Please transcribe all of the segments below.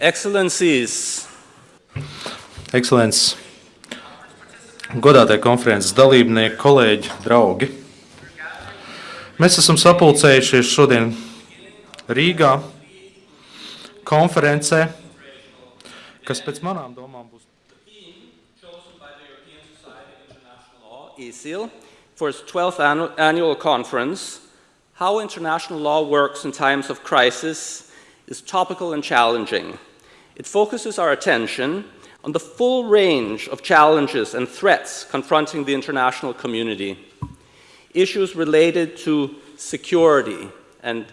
Excellencies, Ekscelences, godātie konferences dalībnieki, kolēģi, draugi. Mēs esam sapulcējušies šodien Rīgā konferencē, kas pēc manām domām būs chosen by the European Society of International Law, ESIL, for its 12th annu- annual conference, How International Law Works in Times of Crisis, is topical and challenging. It focuses our attention on the full range of challenges and threats confronting the international community. Issues related to security and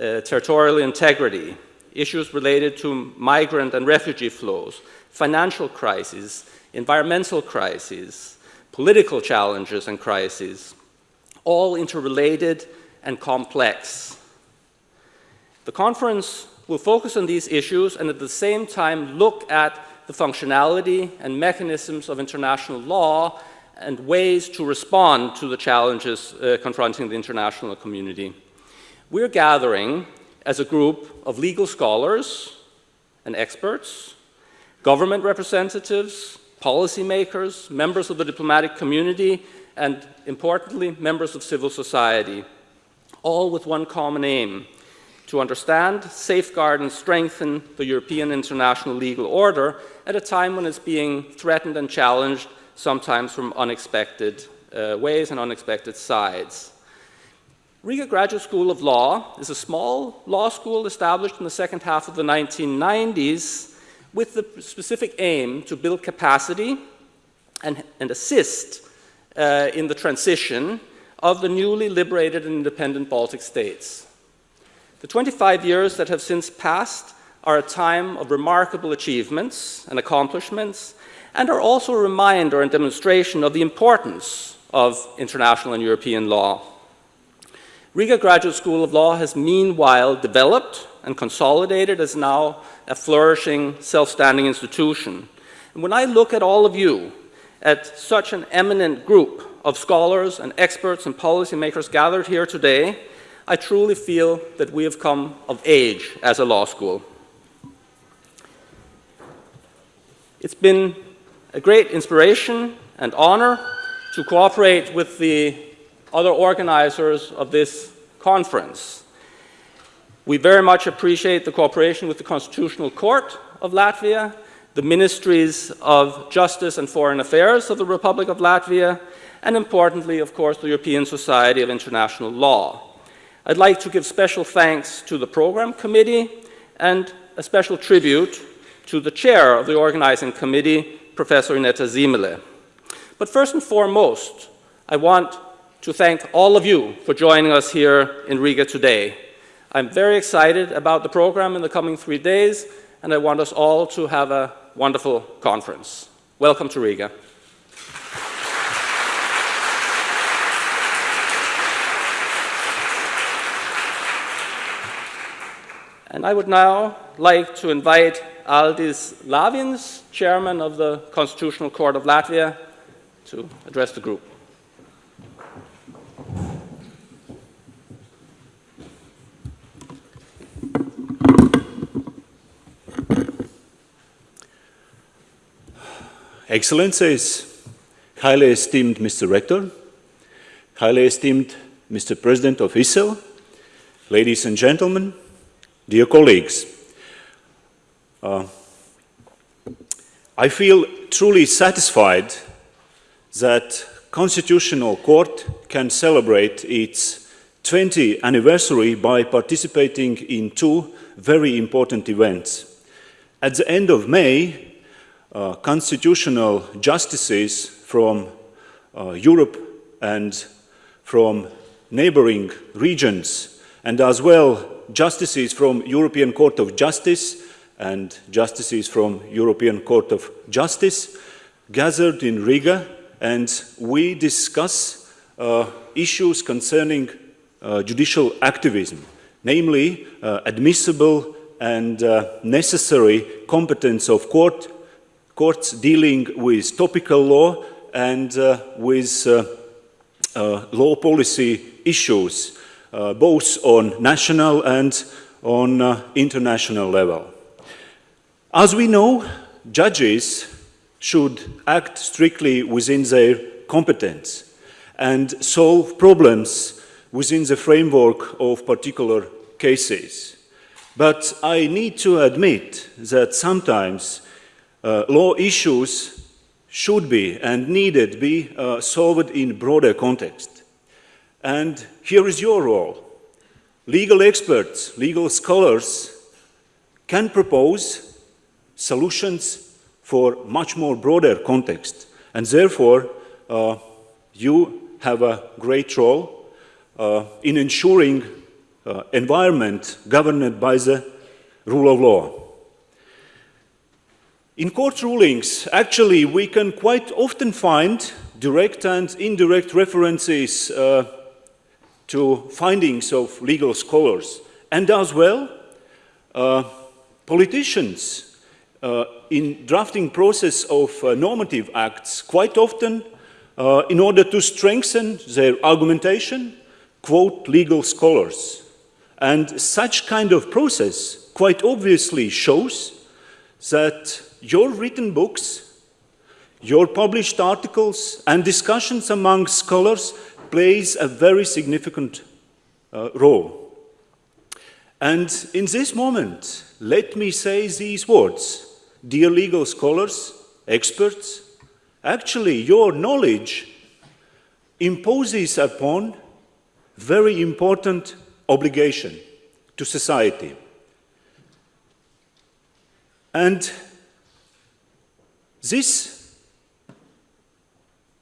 uh, territorial integrity, issues related to migrant and refugee flows, financial crises, environmental crises, political challenges and crises, all interrelated and complex. The conference will focus on these issues and at the same time look at the functionality and mechanisms of international law and ways to respond to the challenges uh, confronting the international community. We're gathering as a group of legal scholars and experts, government representatives, policymakers, members of the diplomatic community, and importantly, members of civil society, all with one common aim to understand, safeguard, and strengthen the European international legal order at a time when it's being threatened and challenged, sometimes from unexpected uh, ways and unexpected sides. Riga Graduate School of Law is a small law school established in the second half of the 1990s with the specific aim to build capacity and, and assist uh, in the transition of the newly liberated and independent Baltic states. The 25 years that have since passed are a time of remarkable achievements and accomplishments and are also a reminder and demonstration of the importance of international and European law. Riga Graduate School of Law has meanwhile developed and consolidated as now a flourishing, self-standing institution. And when I look at all of you, at such an eminent group of scholars and experts and policymakers gathered here today, I truly feel that we have come of age as a law school. It's been a great inspiration and honor to cooperate with the other organizers of this conference. We very much appreciate the cooperation with the Constitutional Court of Latvia, the Ministries of Justice and Foreign Affairs of the Republic of Latvia, and importantly, of course, the European Society of International Law. I'd like to give special thanks to the Program Committee and a special tribute to the chair of the organizing committee, Professor Ineta Ziemele. But first and foremost, I want to thank all of you for joining us here in Riga today. I'm very excited about the program in the coming three days, and I want us all to have a wonderful conference. Welcome to Riga. And I would now like to invite Aldis Lavins, chairman of the Constitutional Court of Latvia, to address the group. Excellencies, highly esteemed Mr. Rector, highly esteemed Mr. President of ESIL, ladies and gentlemen, dear colleagues, uh, I feel truly satisfied that Constitutional Court can celebrate its 20th anniversary by participating in two very important events. At the end of May, uh, constitutional justices from uh, Europe and from neighboring regions, and as well justices from European Court of Justice and justices from European Court of Justice gathered in Riga and we discuss uh, issues concerning uh, judicial activism, namely uh, admissible and uh, necessary competence of court, courts dealing with topical law and uh, with uh, law policy issues, both on national and on international level. As we know, judges should act strictly within their competence and solve problems within the framework of particular cases. But I need to admit that sometimes uh, law issues should be and needed be uh, solved in broader context. And here is your role. Legal experts, legal scholars can propose solutions for much more broader context. And therefore, uh, you have a great role uh, in ensuring uh, environment governed by the rule of law. In court rulings, actually, we can quite often find direct and indirect references uh, to findings of legal scholars, and as well, uh, politicians uh, in drafting process of uh, normative acts quite often uh, in order to strengthen their argumentation, quote legal scholars. And such kind of process quite obviously shows that your written books, your published articles and discussions among scholars plays a very significant uh, role. And in this moment, let me say these words. Dear legal scholars, experts, actually your knowledge imposes upon very important obligation to society. And this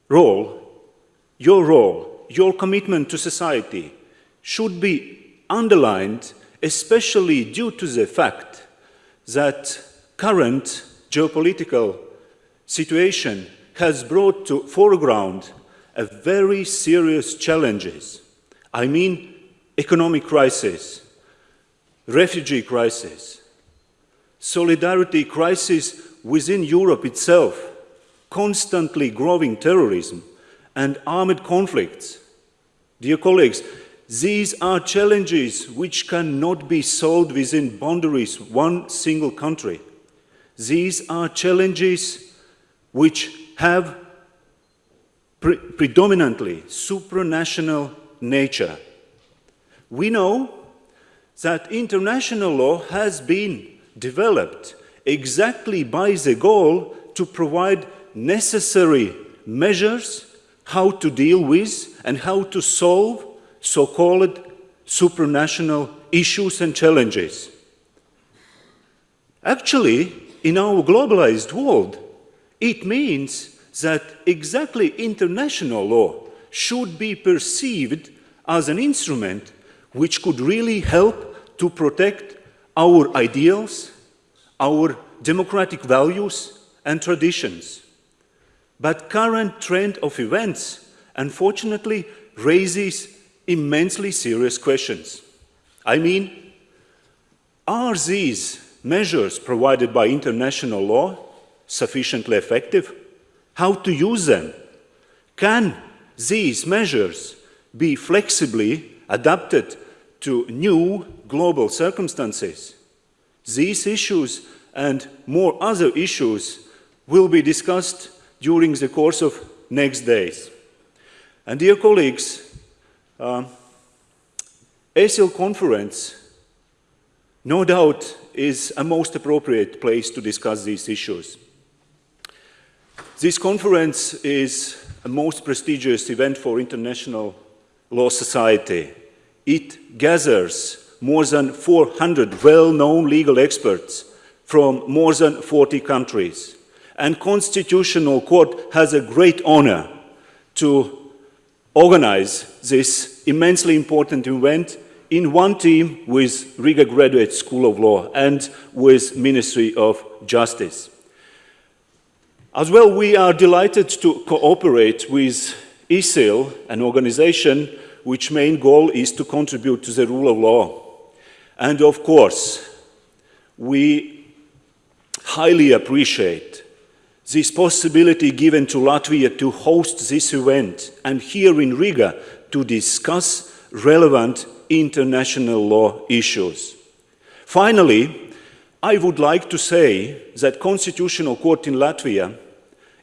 role, your role, your commitment to society should be underlined especially due to the fact that current geopolitical situation has brought to foreground a very serious challenges. I mean economic crisis, refugee crisis, solidarity crisis within Europe itself, constantly growing terrorism and armed conflicts. Dear colleagues, these are challenges which cannot be solved within boundaries one single country. These are challenges which have pre predominantly supranational nature. We know that international law has been developed exactly by the goal to provide necessary measures how to deal with and how to solve so-called supranational issues and challenges. Actually, in our globalized world, it means that exactly international law should be perceived as an instrument which could really help to protect our ideals, our democratic values and traditions. But current trend of events, unfortunately, raises immensely serious questions. I mean, are these measures provided by international law sufficiently effective? How to use them? Can these measures be flexibly adapted to new global circumstances? These issues and more other issues will be discussed during the course of next days. And dear colleagues, um, ESIL conference, no doubt, is a most appropriate place to discuss these issues. This conference is a most prestigious event for international law society. It gathers more than 400 well-known legal experts from more than 40 countries. And Constitutional Court has a great honor to organize this immensely important event in one team with Riga Graduate School of Law and with Ministry of Justice. As well, we are delighted to cooperate with ESIL, an organization which main goal is to contribute to the rule of law. And of course, we highly appreciate this possibility given to Latvia to host this event and here in Riga to discuss relevant international law issues. Finally, I would like to say that Constitutional Court in Latvia,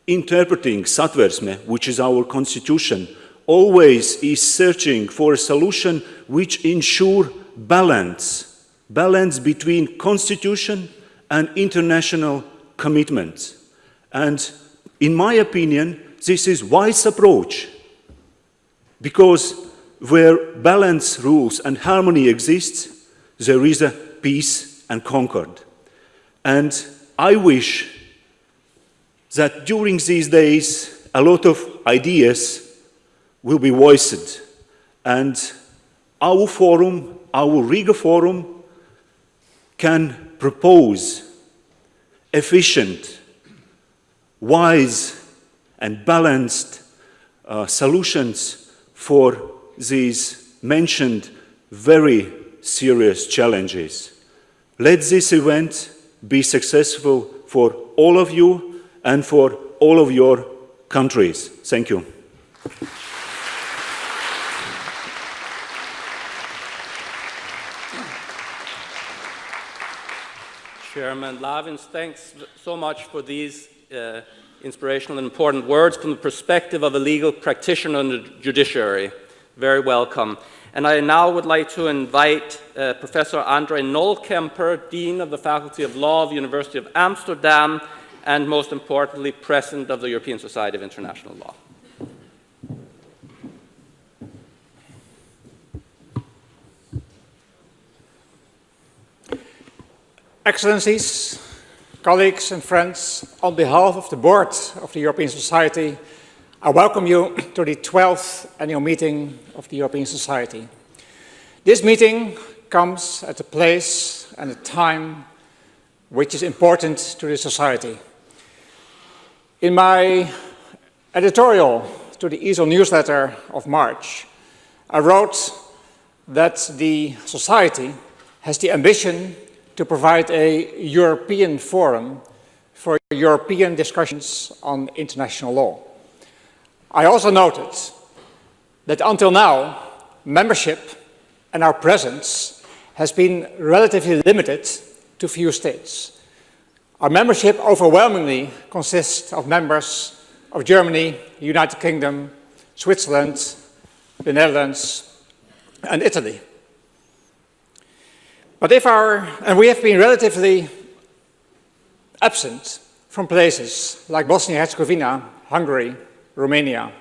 interpreting Satversme, which is our constitution, always is searching for a solution which ensure balance, balance between constitution and international commitments. And in my opinion, this is wise approach because where balance rules and harmony exists, there is a peace and concord. And I wish that during these days, a lot of ideas will be voiced. And our forum, our Riga forum, can propose efficient, wise, and balanced uh, solutions for these mentioned very serious challenges. Let this event be successful for all of you and for all of your countries. Thank you. Chairman Lavins, thanks so much for these uh, inspirational and important words from the perspective of a legal practitioner in the judiciary. Very welcome. And I now would like to invite uh, Professor Andre Nollkaemper, Dean of the Faculty of Law of the University of Amsterdam, and most importantly, President of the European Society of International Law. Excellencies, colleagues and friends, on behalf of the board of the European Society, I welcome you to the 12th annual meeting of the European Society. This meeting comes at a place and a time which is important to the Society. In my editorial to the ESIL newsletter of March, I wrote that the Society has the ambition to provide a European forum for European discussions on international law. I also noted that until now, membership and our presence has been relatively limited to few states. Our membership overwhelmingly consists of members of Germany, United Kingdom, Switzerland, the Netherlands, and Italy. But if our, and we have been relatively absent from places like Bosnia-Herzegovina, Hungary, Romania,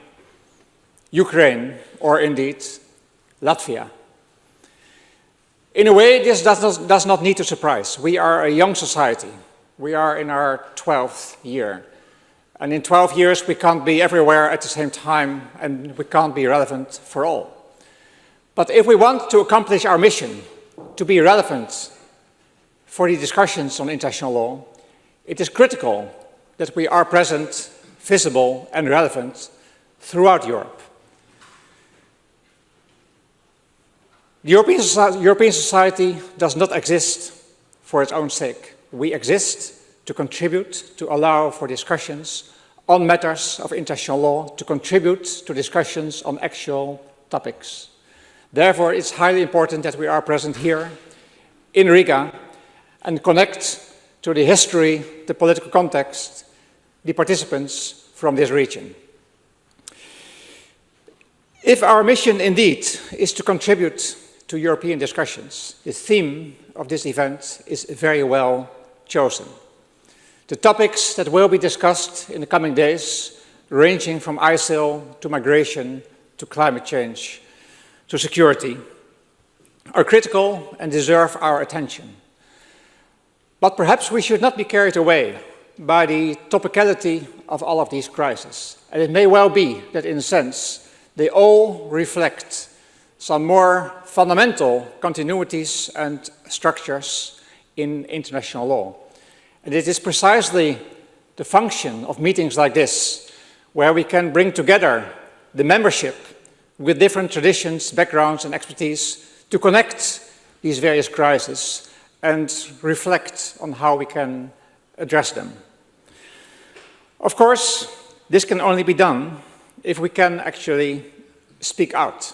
Ukraine, or indeed Latvia. In a way, this does not, does not need to surprise. We are a young society. We are in our 12th year. And in 12 years, we can't be everywhere at the same time, and we can't be relevant for all. But if we want to accomplish our mission, to be relevant for the discussions on international law, it is critical that we are present, visible and relevant throughout Europe. The European, European society does not exist for its own sake. We exist to contribute, to allow for discussions on matters of international law, to contribute to discussions on actual topics. Therefore, it's highly important that we are present here in Riga and connect to the history, the political context, the participants from this region. If our mission indeed is to contribute to European discussions, the theme of this event is very well chosen. The topics that will be discussed in the coming days, ranging from ISIL to migration to climate change, to security are critical and deserve our attention. But perhaps we should not be carried away by the topicality of all of these crises. And it may well be that in a sense they all reflect some more fundamental continuities and structures in international law. And it is precisely the function of meetings like this where we can bring together the membership with different traditions, backgrounds and expertise to connect these various crises and reflect on how we can address them. Of course, this can only be done if we can actually speak out.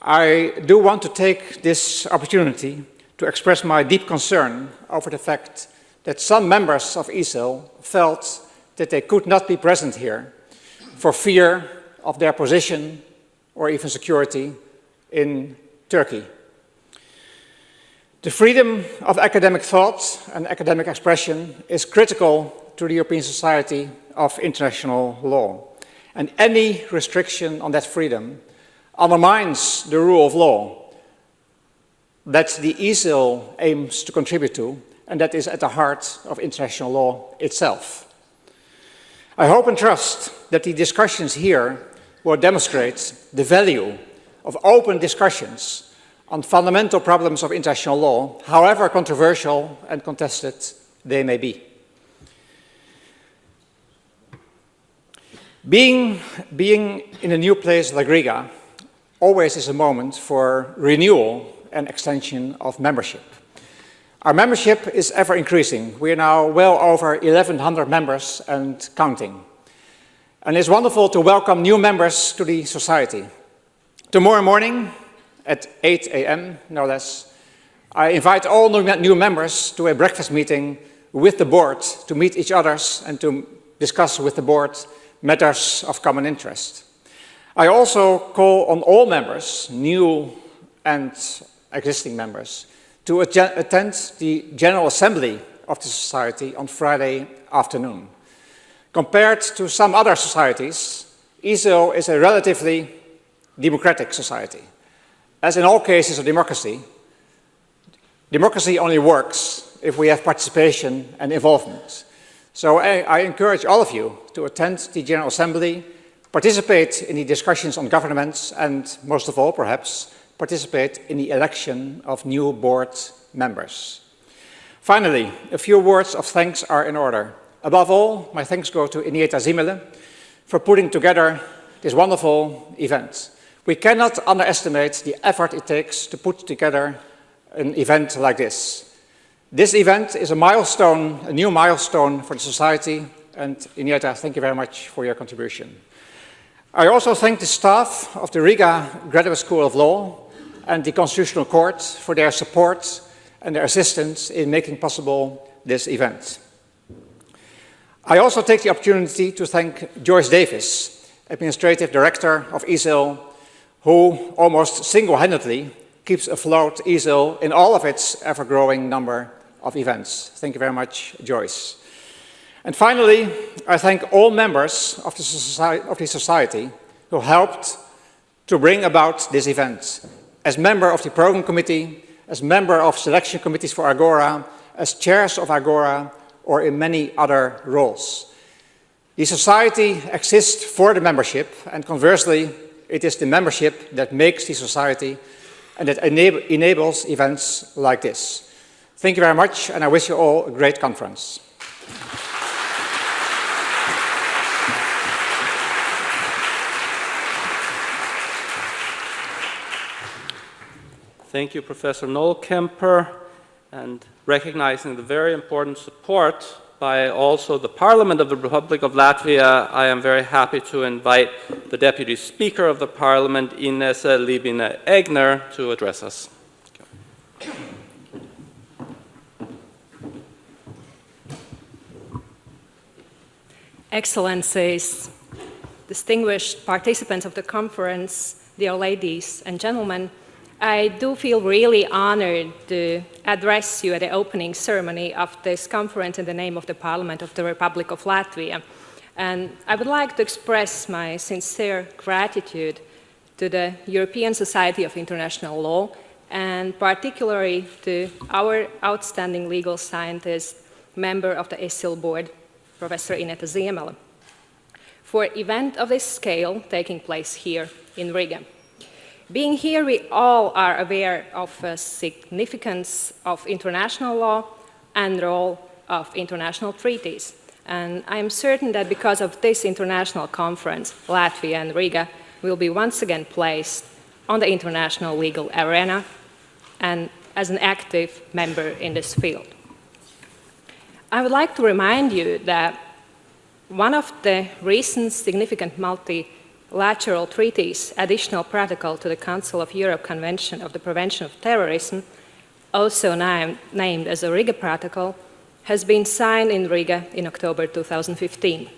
I do want to take this opportunity to express my deep concern over the fact that some members of ESIL felt that they could not be present here for fear of their position or even security in Turkey. The freedom of academic thought and academic expression is critical to the European Society of International Law. And any restriction on that freedom undermines the rule of law that the ESIL aims to contribute to, and that is at the heart of international law itself. I hope and trust that the discussions here will demonstrate the value of open discussions on fundamental problems of international law, however controversial and contested they may be. Being, being in a new place like Riga always is a moment for renewal and extension of membership. Our membership is ever increasing. We are now well over 1,100 members and counting. And it's wonderful to welcome new members to the society. Tomorrow morning at 8 a.m., no less, I invite all new members to a breakfast meeting with the board to meet each other and to discuss with the board matters of common interest. I also call on all members, new and existing members, to attend the General Assembly of the Society on Friday afternoon. Compared to some other societies, ESIL is a relatively democratic society. As in all cases of democracy, democracy only works if we have participation and involvement. So I, I, encourage all of you to attend the General Assembly, participate in the discussions on governments, and most of all, perhaps, participate in the election of new board members. Finally, a few words of thanks are in order. Above all, my thanks go to Ineta Ziemele for putting together this wonderful event. We cannot underestimate the effort it takes to put together an event like this. This event is a milestone, a new milestone for the society, and Ineta, thank you very much for your contribution. I also thank the staff of the Riga Graduate School of Law and the Constitutional Court for their support and their assistance in making possible this event. I also take the opportunity to thank Joyce Davis, Administrative Director of ESIL, who almost single-handedly keeps afloat ESIL in all of its ever-growing number of events. Thank you very much, Joyce. And finally, I thank all members of the, society, of the society who helped to bring about this event. As member of the program committee, as member of selection committees for Agora, as chairs of Agora, or in many other roles. The society exists for the membership, and conversely, it is the membership that makes the society and that enable, enables events like this. Thank you very much, and I wish you all a great conference. Thank you, Professor Nollkaemper, and recognizing the very important support by also the Parliament of the Republic of Latvia, I am very happy to invite the Deputy Speaker of the Parliament, Inese Libina Egner, to address us. Excellencies, distinguished participants of the conference, dear ladies and gentlemen, I do feel really honored to address you at the opening ceremony of this conference in the name of the Parliament of the Republic of Latvia. And I would like to express my sincere gratitude to the European Society of International Law and particularly to our outstanding legal scientist, member of the ESIL board, Professor Ineta Ziemele, for event of this scale taking place here in Riga. Being here, we all are aware of the significance of international law and role of international treaties. And I am certain that because of this international conference, Latvia and Riga will be once again placed on the international legal arena and as an active member in this field. I would like to remind you that one of the recent significant multilateral treaties, additional protocol to the Council of Europe Convention of the Prevention of Terrorism, also nam- named as the Riga Protocol, has been signed in Riga in October 2015.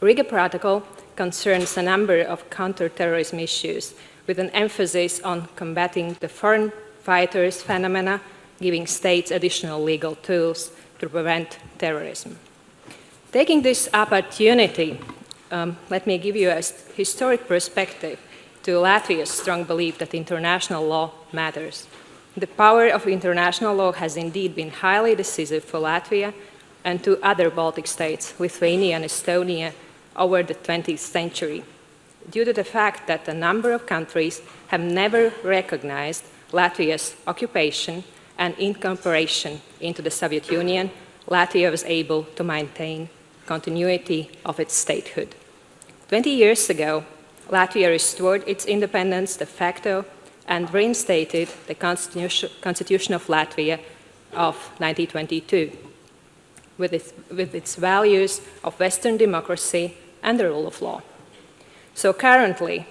Riga Protocol concerns a number of counterterrorism issues with an emphasis on combating the foreign fighters phenomena, giving states additional legal tools to prevent terrorism. Taking this opportunity, um, let me give you a historic perspective to Latvia's strong belief that international law matters. The power of international law has indeed been highly decisive for Latvia and to other Baltic states, Lithuania and Estonia, over the 20th century, due to the fact that a number of countries have never recognized Latvia's occupation and incorporation into the Soviet Union, Latvia was able to maintain continuity of its statehood. 20 years ago, Latvia restored its independence de facto and reinstated the Constitution, of Latvia of 1922 with its, with its values of Western democracy and the rule of law. So currently,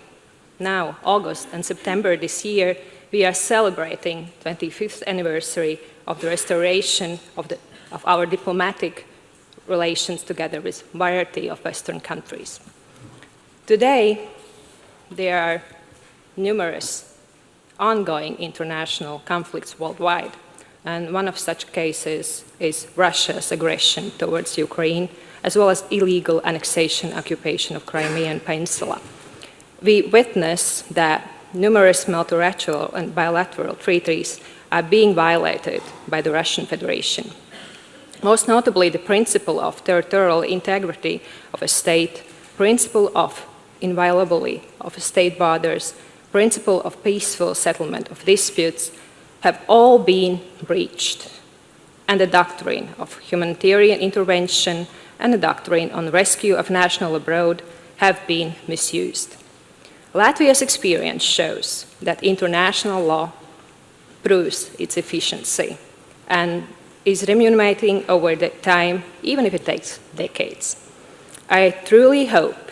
now, August and September this year, we are celebrating 25th anniversary of the restoration of, the, of our diplomatic relations together with variety of Western countries. Today, there are numerous ongoing international conflicts worldwide, and one of such cases is Russia's aggression towards Ukraine, as well as illegal annexation occupation of Crimean Peninsula. We witness that numerous multilateral and bilateral treaties are being violated by the Russian Federation. Most notably, the principle of territorial integrity of a state, principle of inviolability of state borders, principle of peaceful settlement of disputes have all been breached. And the doctrine of humanitarian intervention and the doctrine on rescue of national abroad have been misused. Latvia's experience shows that international law proves its efficiency and is remunerating over the time, even if it takes decades. I truly hope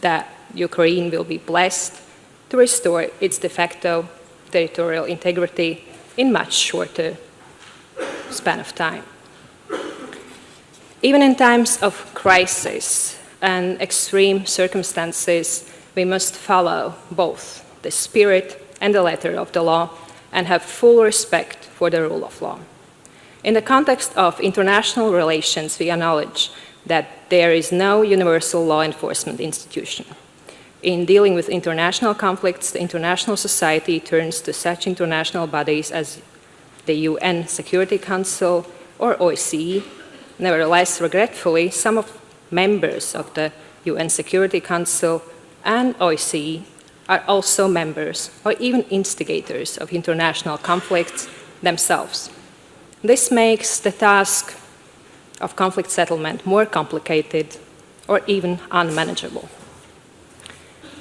that Ukraine will be blessed to restore its de facto territorial integrity in much shorter span of time. Even in times of crisis and extreme circumstances, we must follow both the spirit and the letter of the law and have full respect for the rule of law. In the context of international relations, we acknowledge that there is no universal law enforcement institution. In dealing with international conflicts, the international society turns to such international bodies as the UN Security Council or OSCE. Nevertheless, regretfully, some of members of the UN Security Council and OSCE are also members or even instigators of international conflicts themselves. This makes the task of conflict settlement more complicated or even unmanageable.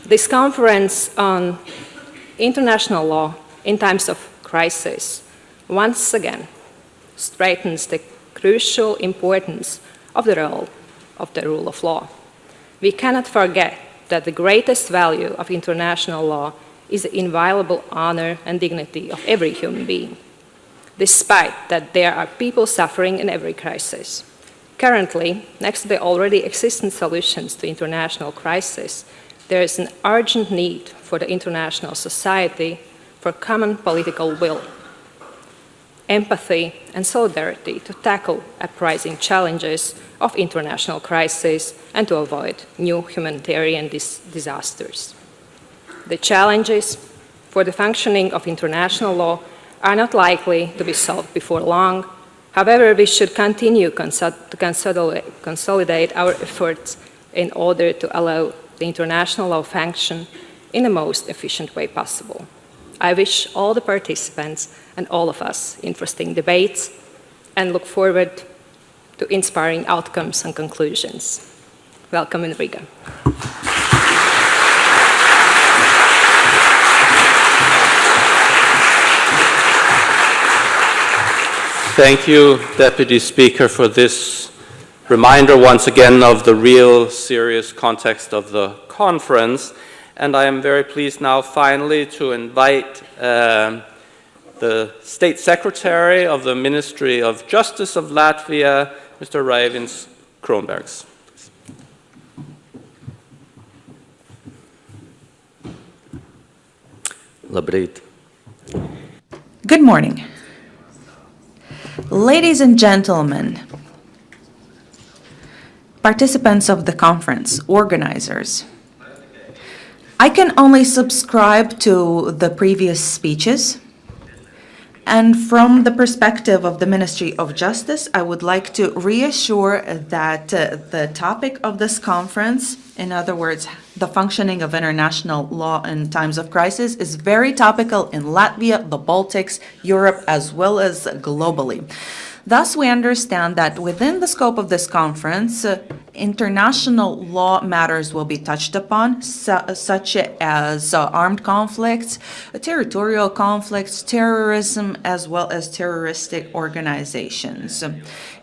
This conference on international law in times of crisis once again strengthens the crucial importance of the role of the rule of law. We cannot forget that the greatest value of international law is the inviolable honor and dignity of every human being, despite that there are people suffering in every crisis. Currently, next to the already existing solutions to international crisis, there is an urgent need for the international society for common political will, empathy and solidarity to tackle uprising challenges of international crisis and to avoid new humanitarian dis disasters. The challenges for the functioning of international law are not likely to be solved before long. However, we should continue to consolidate our efforts in order to allow the international law function in the most efficient way possible. I wish all the participants and all of us interesting debates and look forward to inspiring outcomes and conclusions. Welcome in Riga. Thank you, Deputy Speaker, for this reminder once again of the real serious context of the conference. And I am very pleased now finally to invite um, the State Secretary of the Ministry of Justice of Latvia, Mr. Raivis Kronbergs. Labrīt. Good morning. Ladies and gentlemen, participants of the conference, organizers, I can only subscribe to the previous speeches. And from the perspective of the Ministry of Justice, I would like to reassure that uh, the topic of this conference, in other words, the functioning of international law in times of crisis, is very topical in Latvia, the Baltics, Europe, as well as globally. Thus, we understand that within the scope of this conference, uh, international law matters will be touched upon, su- such as uh, armed conflicts, uh, territorial conflicts, terrorism, as well as terroristic organizations.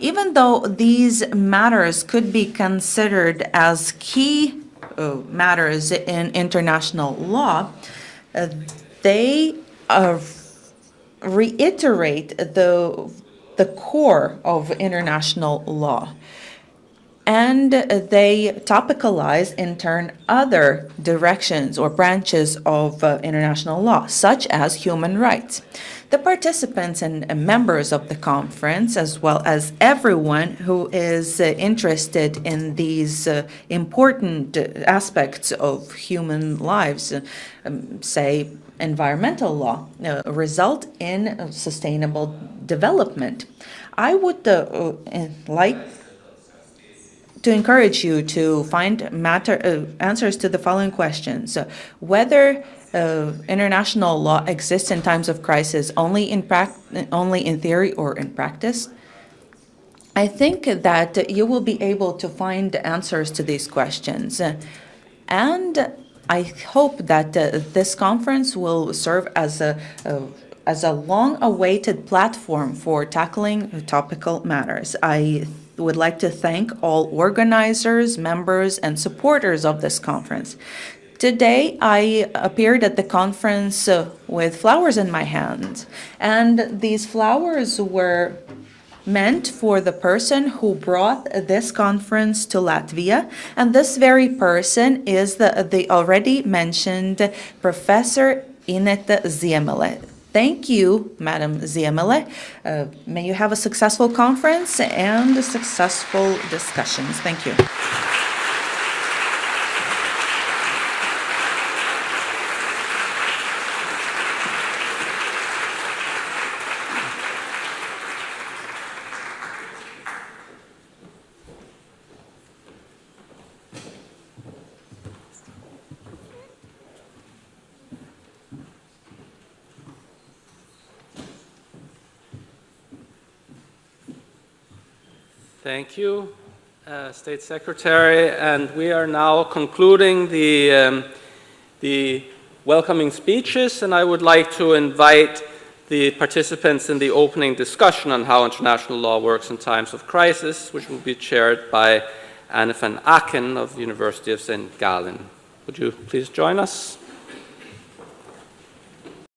Even though these matters could be considered as key uh, matters in international law, uh, they uh, reiterate the the core of international law. And they topicalize, in turn, other directions or branches of uh, international law, such as human rights. The participants and members of the conference, as well as everyone who is uh, interested in these uh, important aspects of human lives, um, say environmental law, uh, result in sustainable development. I would uh, uh, like to encourage you to find matter uh, answers to the following questions: Uh, whether uh, international law exists in times of crisis only in only in theory or in practice. I think that you will be able to find answers to these questions. And I hope that uh, this conference will serve as a, a as a long-awaited platform for tackling topical matters. I would like to thank all organizers, members, and supporters of this conference. Today, I appeared at the conference uh, with flowers in my hand, and these flowers were meant for the person who brought this conference to Latvia, and this very person is the, the already mentioned Professor Ineta Ziemele. Thank you, Madam Ziemele. Uh, may you have a successful conference and successful discussions. Thank you. Thank you, uh, State Secretary. And we are now concluding the, um, the welcoming speeches, and I would like to invite the participants in the opening discussion on how international law works in times of crisis, which will be chaired by Anne van Aaken of the University of St. Gallen. Would you please join us?